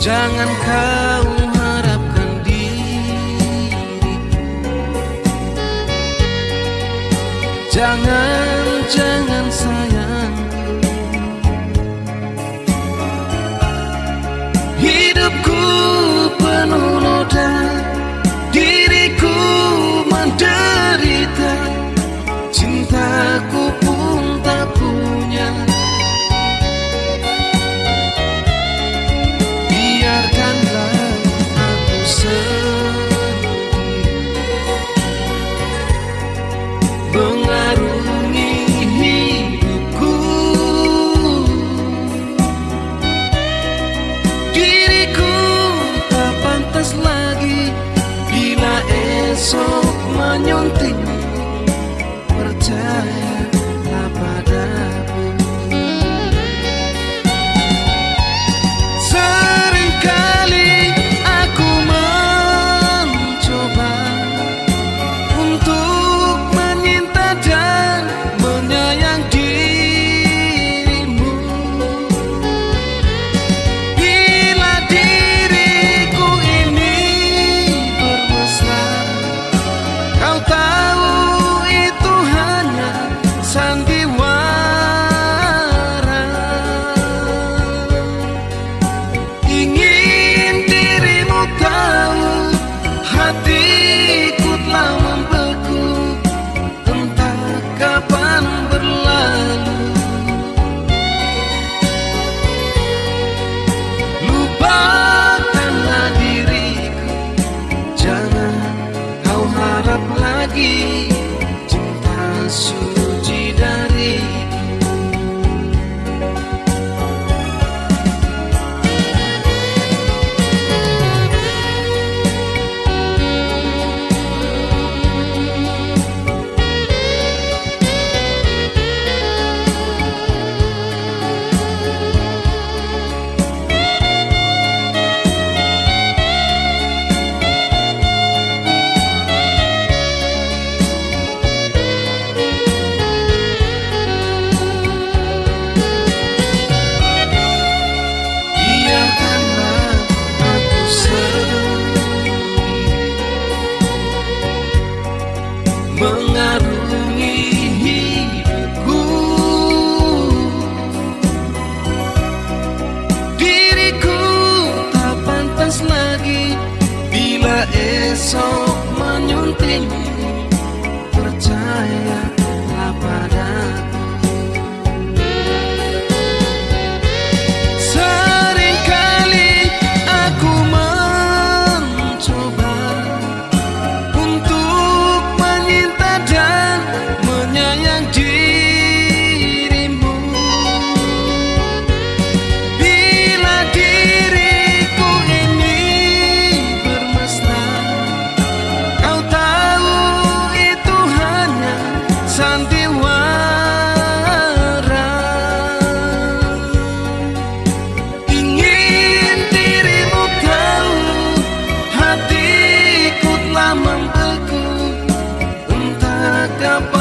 Jangan kau harapkan diri. Jangan, jangan cuma nyunting percaya reclamar. mengarungi hidupku. Diriku tak pantas lagi bila esok menyunting trampa.